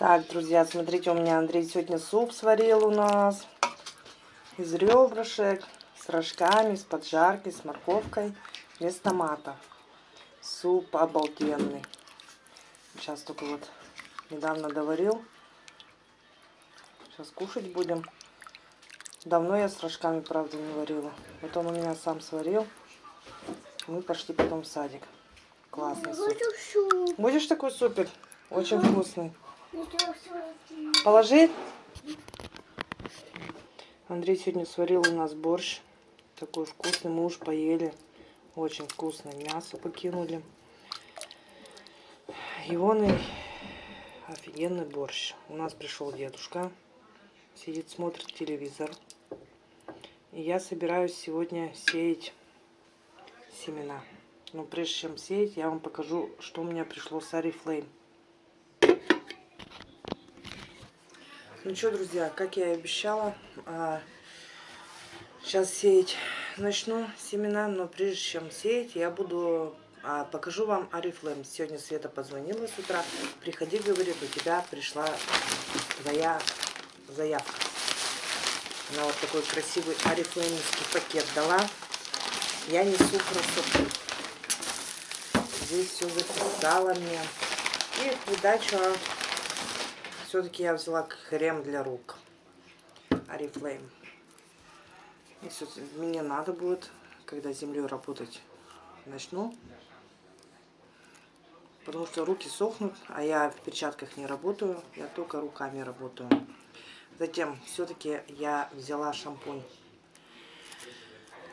Так, друзья, смотрите, у меня Андрей сегодня суп сварил у нас. Из ребрышек, с рожками, с поджаркой, с морковкой, без томата. Суп обалденный. Сейчас только вот недавно доварил. Сейчас кушать будем. Давно я с рожками, правда, не варила. Вот он у меня сам сварил. Мы пошли потом в садик. Классный суп. Будешь такой супер? Очень вкусный. Положи. Андрей сегодня сварил у нас борщ. Такой вкусный. Мы уж поели. Очень вкусное мясо покинули. Егоный офигенный борщ. У нас пришел дедушка. Сидит, смотрит телевизор. И я собираюсь сегодня сеять семена. Но прежде чем сеять, я вам покажу, что у меня пришло с Арифлейм. Ну что, друзья, как я и обещала, сейчас а, сеять начну семена, но прежде чем сеять, я буду а, покажу вам Арифлейм. Сегодня Света позвонила с утра, приходи, говорит, у тебя пришла твоя заявка. Она вот такой красивый Арифлеймский пакет дала. Я несу красоту. Здесь все записала мне. И в все-таки я взяла крем для рук. Oriflame. Если мне надо будет, когда землей работать начну. Потому что руки сохнут, а я в перчатках не работаю, я только руками работаю. Затем все-таки я взяла шампунь.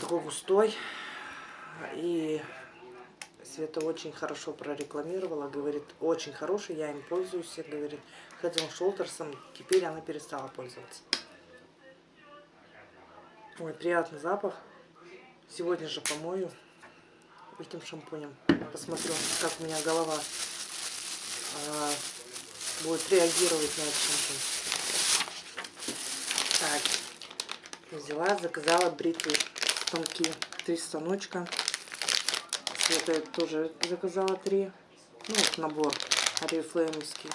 Такой густой. И Света очень хорошо прорекламировала, говорит, очень хороший, я им пользуюсь, говорит, Head Shoulders, теперь она перестала пользоваться. Ой, приятный запах. Сегодня же помою этим шампунем. Посмотрю, как у меня голова а, будет реагировать на этот шампунь. Так, взяла, заказала бритвы станки, три станочка. Это тоже заказала три. Ну, набор орифлеймовский.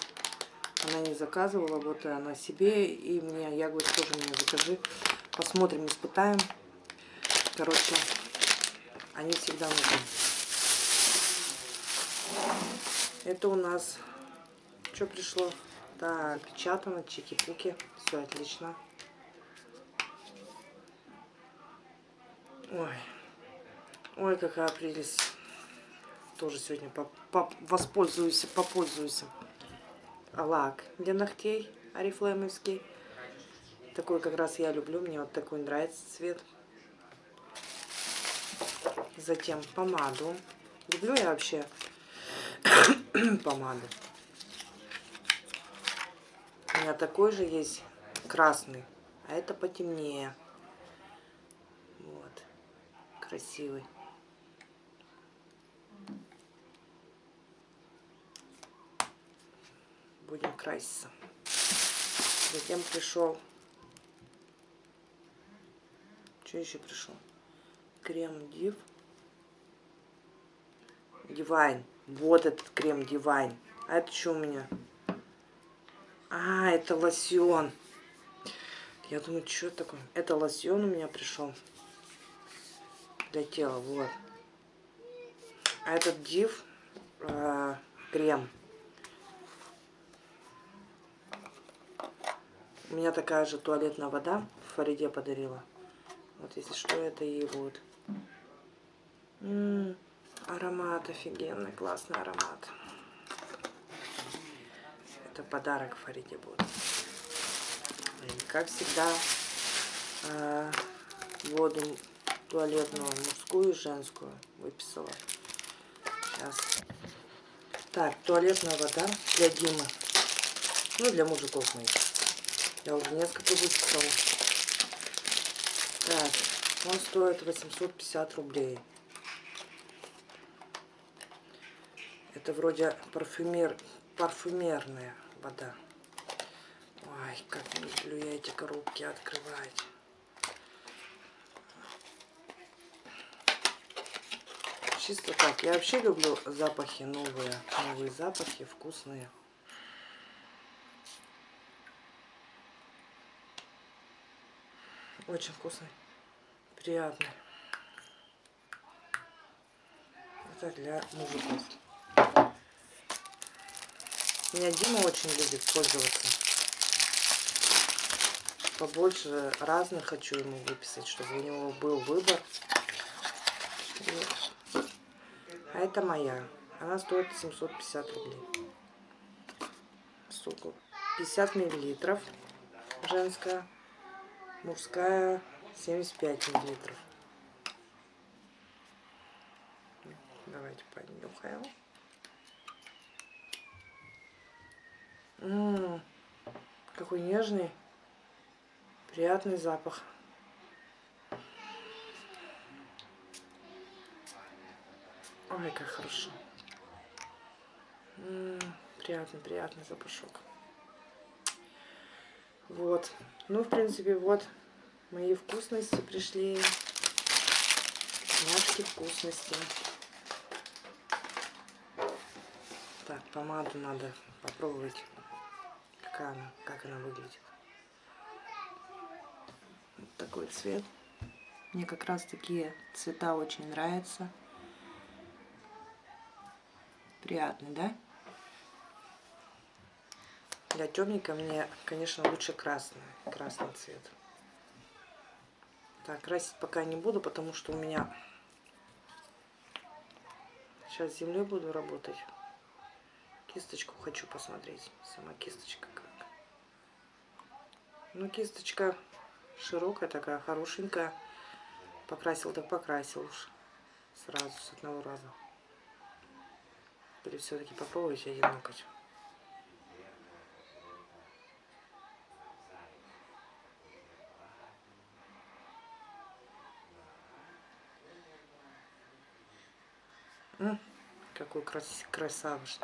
Она не заказывала, вот она себе и мне. Я говорю, тоже мне закажи. Посмотрим, испытаем. Короче, они всегда нужны. Это у нас что пришло? Так, печатано, чики-пуки. Все отлично. Ой. Ой, какая прелесть тоже сегодня по, по, воспользуюсь, попользуюсь. Лак для ногтей арифлеймовский. Такой как раз я люблю, мне вот такой нравится цвет. Затем помаду. Люблю я вообще помаду. У меня такой же есть красный, а это потемнее. Вот, красивый. Будем краситься. Затем пришел... Что еще пришел? Крем Див. Дивайн. Вот этот крем Дивайн. А это что у меня? А, это лосьон. Я думаю, что это такое? Это лосьон у меня пришел. Для тела, вот. А этот див э, крем У меня такая же туалетная вода в Фариде подарила. Вот если что, это ей будет. М -м, аромат офигенный, классный аромат. Это подарок Фариде будет. И, как всегда, э, воду туалетную мужскую и женскую выписала. Сейчас. Так, туалетная вода для Димы. Ну, для мужиков моих. Я уже несколько выписала. Так, он стоит 850 рублей. Это вроде парфюмер, парфюмерная вода. Ой, как не люблю я эти коробки открывать. Чисто так. Я вообще люблю запахи новые. Новые запахи, вкусные. Очень вкусный. Приятный. Это для мужиков. Меня Дима очень любит пользоваться. Побольше разных хочу ему выписать, чтобы у него был выбор. А это моя. Она стоит 750 рублей. Сколько? 50 миллилитров женская. Мужская 75 миллилитров. Давайте понюхаем. Ммм, какой нежный, приятный запах. Ой, как хорошо. М -м, приятный, приятный запашок. Вот. Ну, в принципе, вот мои вкусности пришли. Мяшки вкусности. Так, помаду надо попробовать какая она, как она выглядит. Вот такой цвет. Мне как раз такие цвета очень нравятся. Приятный, да? Для темника мне, конечно, лучше красный, красный цвет. Так, красить пока не буду, потому что у меня сейчас с землей буду работать. Кисточку хочу посмотреть. Сама кисточка как. Ну, кисточка широкая такая, хорошенькая. Покрасил так покрасил уж. Сразу, с одного раза. Или все-таки попробовать один ноготь. Какой крас красавец.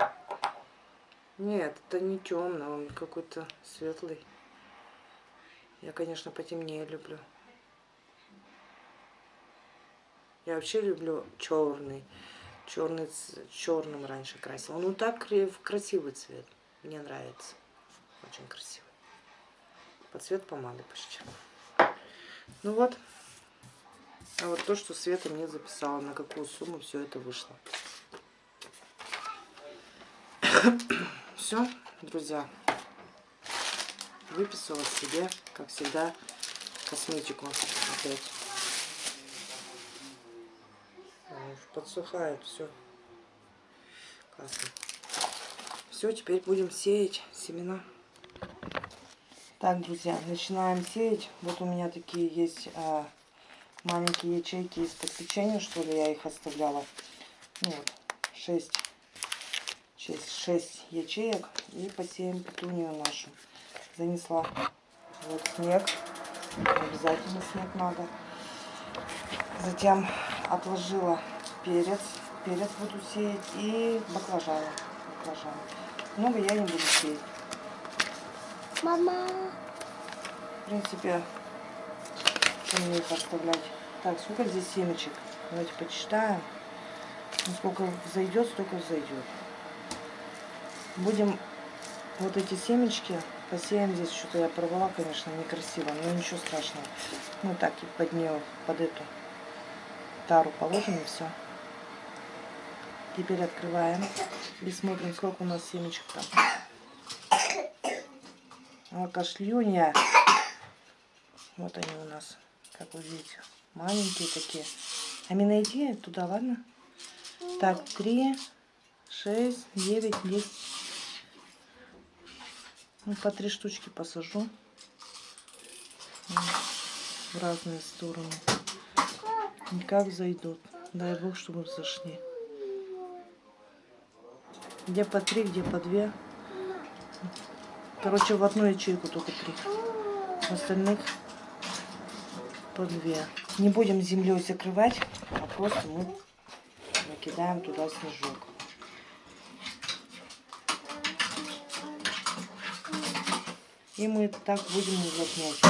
Нет, это не темный, он какой-то светлый. Я, конечно, потемнее люблю. Я вообще люблю черный. Черный, черным раньше красил. Ну так красивый цвет. Мне нравится. Очень красивый. Под цвет помады почти. Ну вот. А вот то, что Света мне записала, на какую сумму все это вышло. Все, друзья, выписала себе, как всегда, косметику опять. Подсухает все. Классно. Все, теперь будем сеять семена. Так, друзья, начинаем сеять. Вот у меня такие есть а, маленькие ячейки из-под печенья, что ли, я их оставляла. Ну вот, 6 6, 6 ячеек и посеем петунию нашу. Занесла вот снег, обязательно снег надо. Затем отложила перец, перец буду сеять и баклажаны. баклажаны. Много я не буду сеять. Мама. В принципе, мне их оставлять. Так, сколько здесь семечек? Давайте почитаем. Сколько зайдет, столько зайдет. Будем вот эти семечки посеем здесь. Что-то я порвала, конечно, некрасиво, но ничего страшного. Ну так и под нее, под эту тару положим и все. Теперь открываем и смотрим, сколько у нас семечек там. А. Вот они у нас, как вы видите. Маленькие такие. Амина, иди туда, ладно? Так, три, шесть, девять, десять. Ну, по три штучки посажу в разные стороны. Никак зайдут. Дай бог, чтобы зашли. Где по три, где по две. Короче, в одну ячейку только три. В остальных по две. Не будем землей закрывать, а просто мы накидаем туда снежок. И мы так будем увлажнять,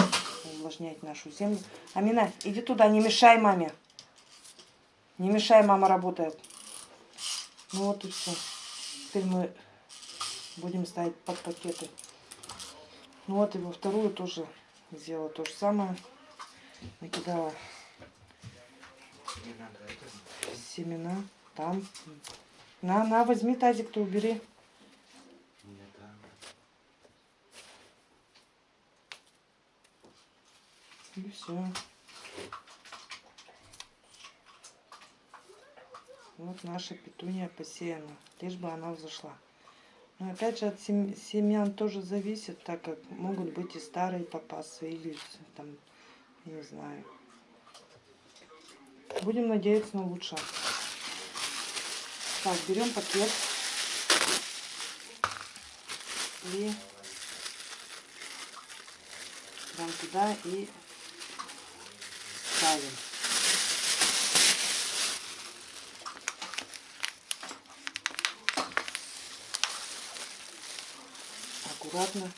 увлажнять нашу землю. Амина, иди туда, не мешай маме. Не мешай, мама работает. Ну вот и все. Теперь мы будем ставить под пакеты. Ну вот и во вторую тоже сделала то же самое. Накидала семена. Там. На, на, возьми тазик, то убери. И все. Вот наша петуния посеяна. Лишь бы она взошла. Но опять же от сем- семян тоже зависит, так как могут быть и старые попасы, или там, не знаю. Будем надеяться на лучшее. Так, берем пакет. И прям туда и ставим. Аккуратно.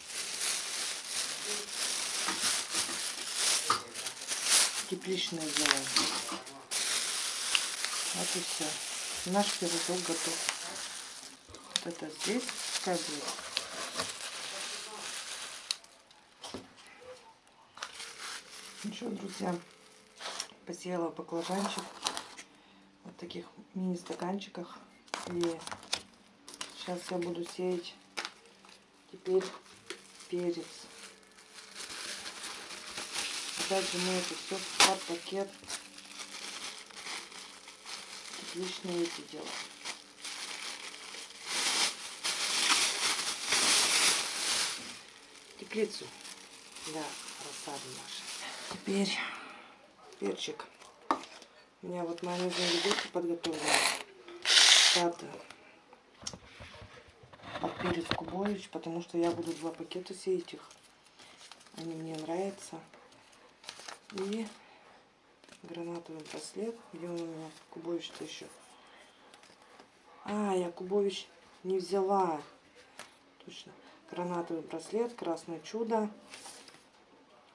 Тепличное делаем. Вот и все. Наш пирожок готов. Вот это здесь пускай будет. Ну что, друзья, посеяла баклажанчик вот таких мини-стаканчиках. И сейчас я буду сеять теперь перец. Опять же мы это все в пакет. Отличные эти дела. Теплицу. Да, рассаду наша. Теперь перчик. У меня вот майонезные ледышки подготовлены. Под, под перец кубович, потому что я буду два пакета сеять их. Они мне нравятся. И гранатовый браслет. Где он у меня? Кубович-то еще. А, я Кубович не взяла. Точно. Гранатовый браслет, красное чудо.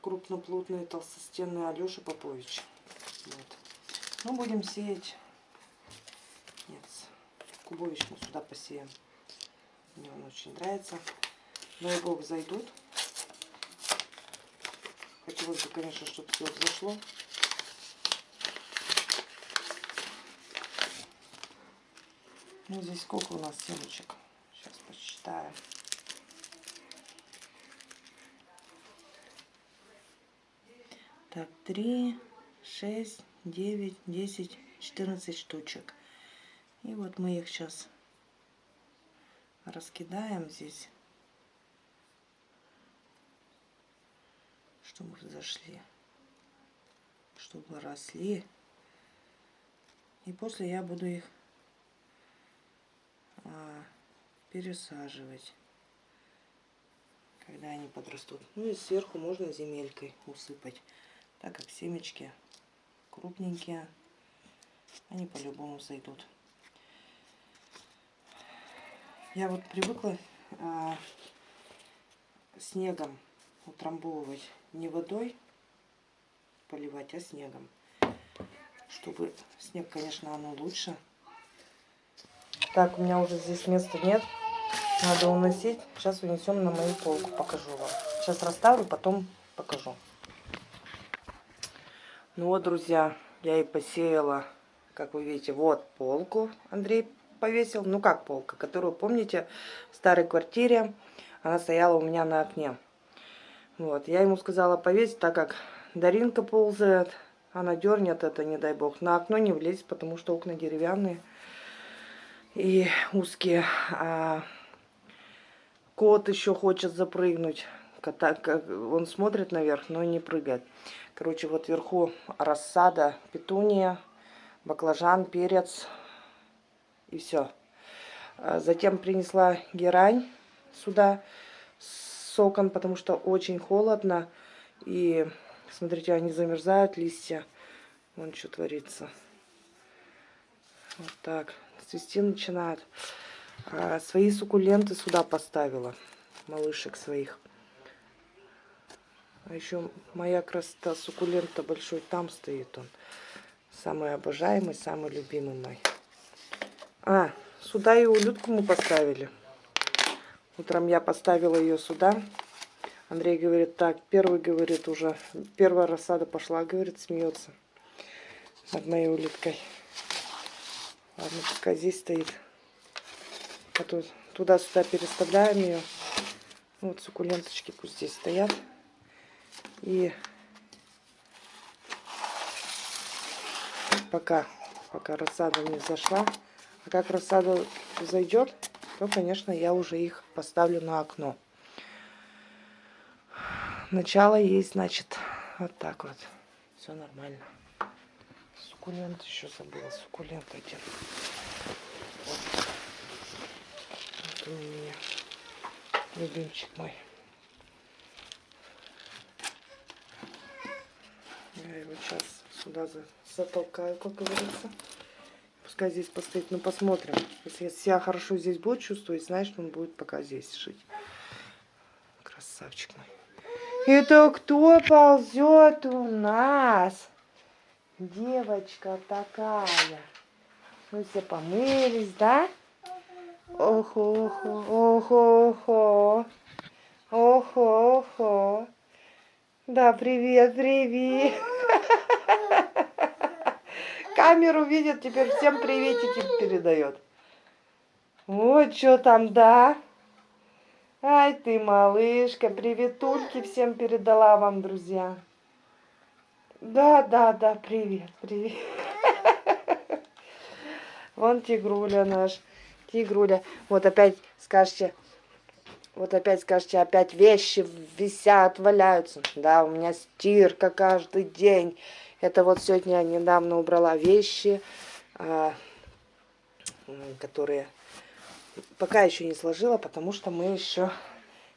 Крупноплотный толстостенный Алеша Попович. Вот. Ну, будем сеять. Нет, Кубович мы сюда посеем. Мне он очень нравится. Дай бог зайдут. Хотелось бы, конечно, чтобы все взошло. Ну, здесь сколько у нас семечек? Сейчас посчитаем. Так, три, шесть, девять, десять, четырнадцать штучек. И вот мы их сейчас раскидаем здесь, чтобы зашли, чтобы росли. И после я буду их а, пересаживать, когда они подрастут. Ну и сверху можно земелькой усыпать, так как семечки крупненькие, они по-любому зайдут. Я вот привыкла а, снегом утрамбовывать, не водой поливать, а снегом. Чтобы снег, конечно, оно лучше. Так, у меня уже здесь места нет. Надо уносить. Сейчас унесем на мою полку, покажу вам. Сейчас расставлю, потом покажу. Ну вот, друзья, я и посеяла, как вы видите, вот полку Андрей повесил. Ну как полка, которую, помните, в старой квартире она стояла у меня на окне. Вот, я ему сказала повесить, так как Даринка ползает, она дернет это, не дай бог. На окно не влезть, потому что окна деревянные и узкие. А кот еще хочет запрыгнуть. Кота, он смотрит наверх, но не прыгает. Короче, вот вверху рассада, петуния, баклажан, перец и все. Затем принесла герань сюда с соком, потому что очень холодно. И смотрите, они замерзают, листья. Вон что творится. Вот так цвести начинают. А, свои суккуленты сюда поставила, малышек своих. А еще моя красота суккулента большой, там стоит он. Самый обожаемый, самый любимый мой. А, сюда и улютку мы поставили. Утром я поставила ее сюда. Андрей говорит, так, первый, говорит, уже, первая рассада пошла, говорит, смеется над моей улиткой. Ладно, пока здесь стоит. А то туда-сюда переставляем ее. Вот суккуленточки пусть здесь стоят. И пока, пока рассада не зашла. А как рассада зайдет, то, конечно, я уже их поставлю на окно. Начало есть, значит, вот так вот. Все нормально. Суккулент еще забыла. Суккулент один. Вот. Вот у меня. Любимчик мой. Я его сейчас сюда за- затолкаю, как говорится. Пускай здесь постоит, ну посмотрим. Если себя хорошо здесь будет чувствовать, значит он будет пока здесь жить. Красавчик мой. Это кто ползет у нас? Девочка такая. Мы все помылись, да? Охо-охо, охо-охо. Охо-охо. Да, привет, привет. Камеру видит, теперь всем приветики передает. Вот что там, да? Ай ты, малышка, приветульки всем передала вам, друзья. Да, да, да, привет, привет. Вон тигруля наш, тигруля. Вот опять скажете, вот опять скажете, опять вещи висят, валяются. Да, у меня стирка каждый день. Это вот сегодня я недавно убрала вещи, а, которые пока еще не сложила, потому что мы еще...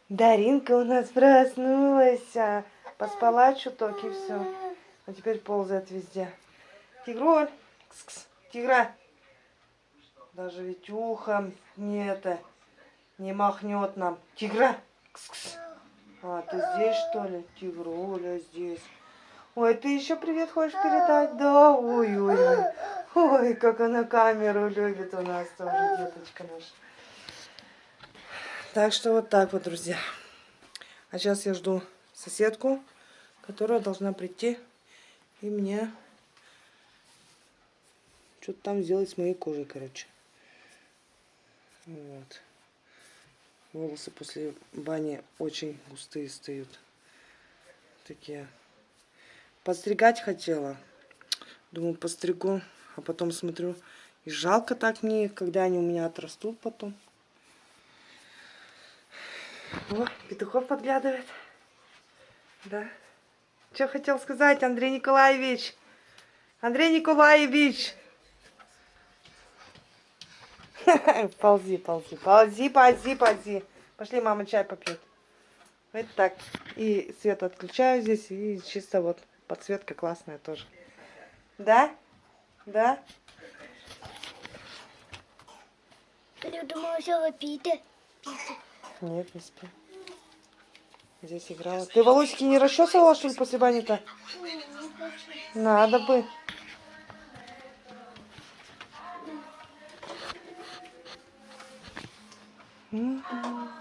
Даринка у нас проснулась, а, поспала чуток и все. А теперь ползает везде. Тигроль, кс-кс, тигра. Даже ведь ухом не это, не махнет нам. Тигра, кс-кс. А, ты здесь что ли? Тигруля здесь. Ой, ты еще привет хочешь передать? Да, ой-ой-ой. Ой, как она камеру любит у нас тоже, деточка наша. Так что вот так вот, друзья. А сейчас я жду соседку, которая должна прийти и мне что-то там сделать с моей кожей, короче. Вот. Волосы после бани очень густые встают. Такие. Подстригать хотела. Думаю, постригу. А потом смотрю. И жалко так мне, когда они у меня отрастут потом. О, петухов подглядывает. Да. Что хотел сказать, Андрей Николаевич? Андрей Николаевич! Ползи, ползи, ползи, ползи, ползи. Пошли, мама чай попьет. Вот так. И свет отключаю здесь. И чисто вот подсветка классная тоже. Да? Да? Я думала, взяла Пита. Нет, не спи. Здесь играла. Ты волосики не расчесывала, что ли, после бани-то? Надо бы. Мгм.